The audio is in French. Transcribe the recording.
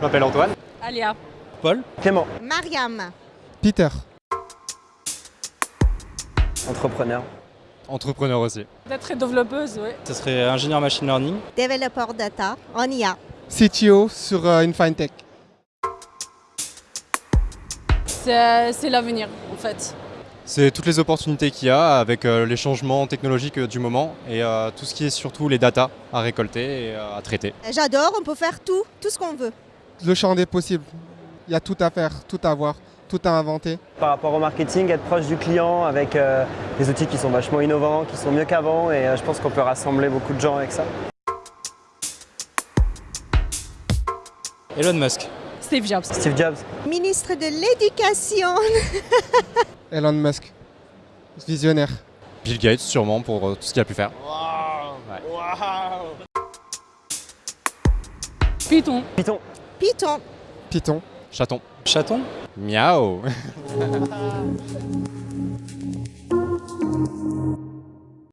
m'appelle Antoine. Alia. Paul. Clément. Mariam. Peter. Entrepreneur. Entrepreneur aussi. D'être développeuse, oui. Ce serait ingénieur machine learning. Développeur data en IA. CTO sur euh, une fintech. C'est l'avenir, en fait. C'est toutes les opportunités qu'il y a avec euh, les changements technologiques euh, du moment et euh, tout ce qui est surtout les datas à récolter et euh, à traiter. J'adore, on peut faire tout, tout ce qu'on veut. Le champ des possibles. Il y a tout à faire, tout à voir, tout à inventer. Par rapport au marketing, être proche du client avec euh, des outils qui sont vachement innovants, qui sont mieux qu'avant et euh, je pense qu'on peut rassembler beaucoup de gens avec ça. Elon Musk. Steve Jobs. Steve Jobs. Ministre de l'Éducation. Elon Musk. Visionnaire. Bill Gates sûrement pour euh, tout ce qu'il a pu faire. Python. Python. Python. Python. Chaton. Chaton? Miaou